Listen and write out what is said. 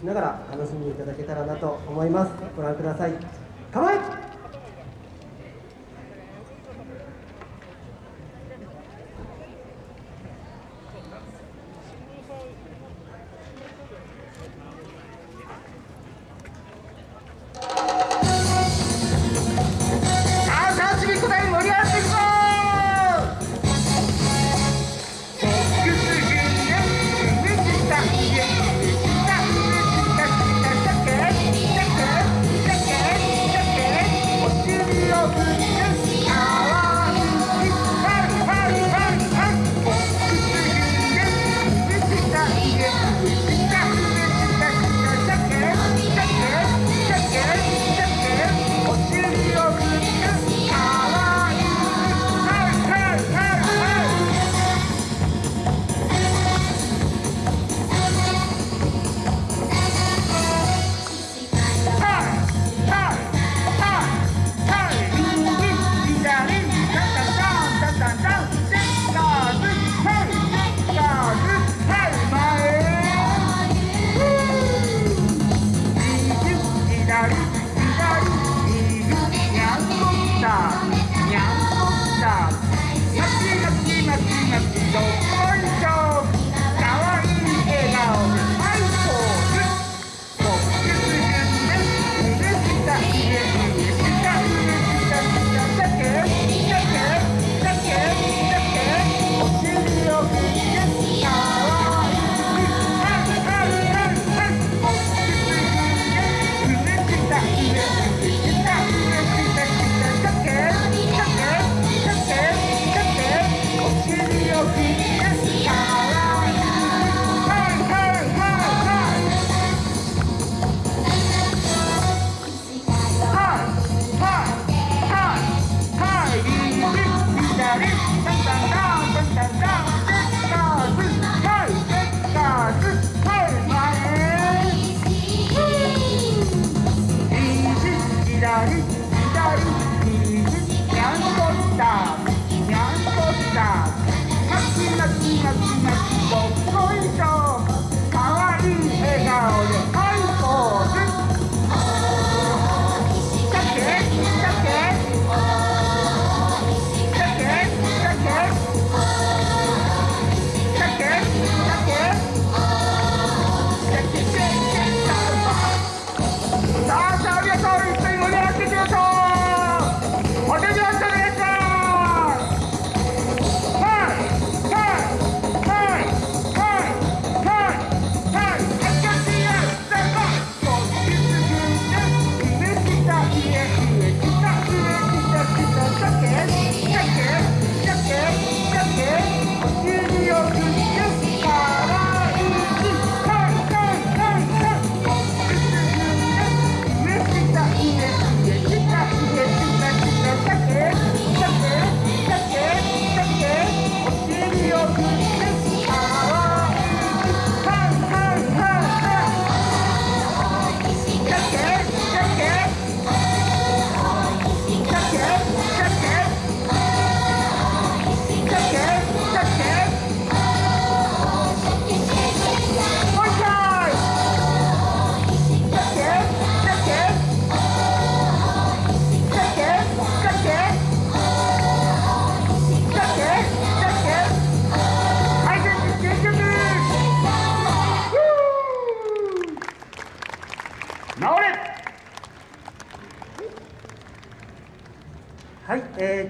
しながら楽しんでいただけたらなと思います。ご覧ください。構え左右にゃんこスターにゃんこスターまちまちまちまちはい、えー